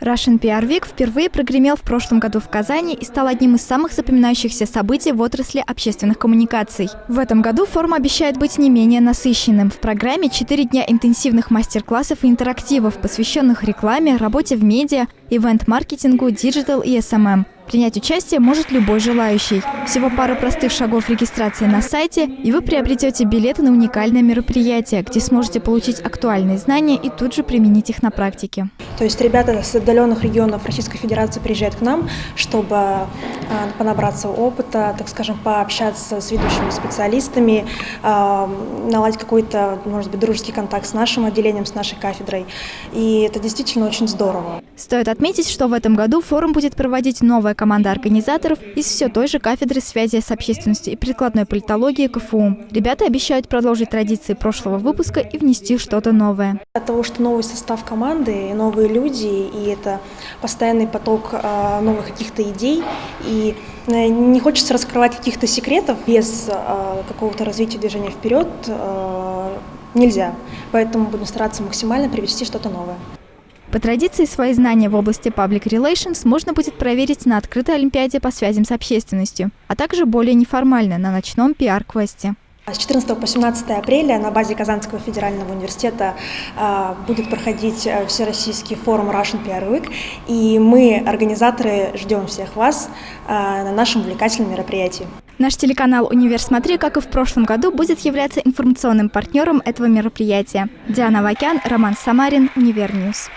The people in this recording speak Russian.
Russian PR Week впервые прогремел в прошлом году в Казани и стал одним из самых запоминающихся событий в отрасли общественных коммуникаций. В этом году форум обещает быть не менее насыщенным. В программе 4 дня интенсивных мастер-классов и интерактивов, посвященных рекламе, работе в медиа, ивент-маркетингу, digital и SMM. Принять участие может любой желающий. Всего пару простых шагов регистрации на сайте, и вы приобретете билеты на уникальное мероприятие, где сможете получить актуальные знания и тут же применить их на практике. То есть ребята с отдаленных регионов Российской Федерации приезжают к нам, чтобы а, понабраться опыта, так скажем, пообщаться с ведущими специалистами, а, наладить какой-то, может быть, дружеский контакт с нашим отделением, с нашей кафедрой. И это действительно очень здорово. Стоит отметить, что в этом году форум будет проводить новая команда организаторов из все той же кафедры связи с общественностью и прикладной политологии КФУ. Ребята обещают продолжить традиции прошлого выпуска и внести что-то новое. От того, что новый состав команды, новые люди, и это постоянный поток а, новых каких-то идей, и э, не хочется раскрывать каких-то секретов без а, какого-то развития движения вперед, а, нельзя. Поэтому будем стараться максимально привести что-то новое. По традиции, свои знания в области Public Relations можно будет проверить на открытой Олимпиаде по связям с общественностью, а также более неформально на ночном пиар-квесте. С 14 по 17 апреля на базе Казанского федерального университета э, будет проходить э, всероссийский форум Russian PR Week, и мы, организаторы, ждем всех вас э, на нашем увлекательном мероприятии. Наш телеканал «Универ Смотри», как и в прошлом году, будет являться информационным партнером этого мероприятия. Диана Вакян, Роман Самарин, Univer News.